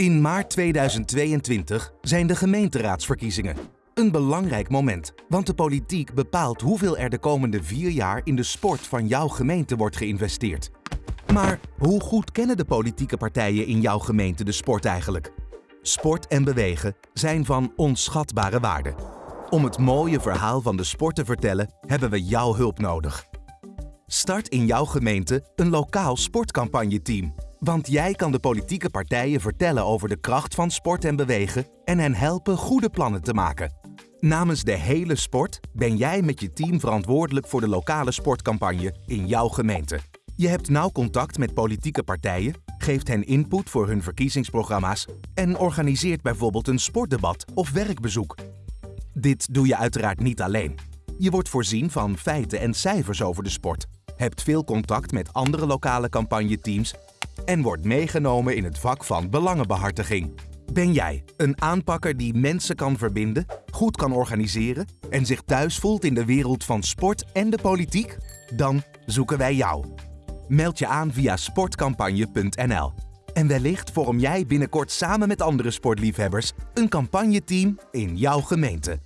In maart 2022 zijn de gemeenteraadsverkiezingen. Een belangrijk moment, want de politiek bepaalt hoeveel er de komende vier jaar in de sport van jouw gemeente wordt geïnvesteerd. Maar hoe goed kennen de politieke partijen in jouw gemeente de sport eigenlijk? Sport en bewegen zijn van onschatbare waarde. Om het mooie verhaal van de sport te vertellen, hebben we jouw hulp nodig. Start in jouw gemeente een lokaal sportcampagneteam. Want jij kan de politieke partijen vertellen over de kracht van sport en bewegen en hen helpen goede plannen te maken. Namens de hele sport ben jij met je team verantwoordelijk voor de lokale sportcampagne in jouw gemeente. Je hebt nauw contact met politieke partijen, geeft hen input voor hun verkiezingsprogramma's en organiseert bijvoorbeeld een sportdebat of werkbezoek. Dit doe je uiteraard niet alleen. Je wordt voorzien van feiten en cijfers over de sport, hebt veel contact met andere lokale campagneteams en wordt meegenomen in het vak van belangenbehartiging. Ben jij een aanpakker die mensen kan verbinden, goed kan organiseren en zich thuis voelt in de wereld van sport en de politiek? Dan zoeken wij jou. Meld je aan via sportcampagne.nl. En wellicht vorm jij binnenkort samen met andere sportliefhebbers een campagneteam in jouw gemeente.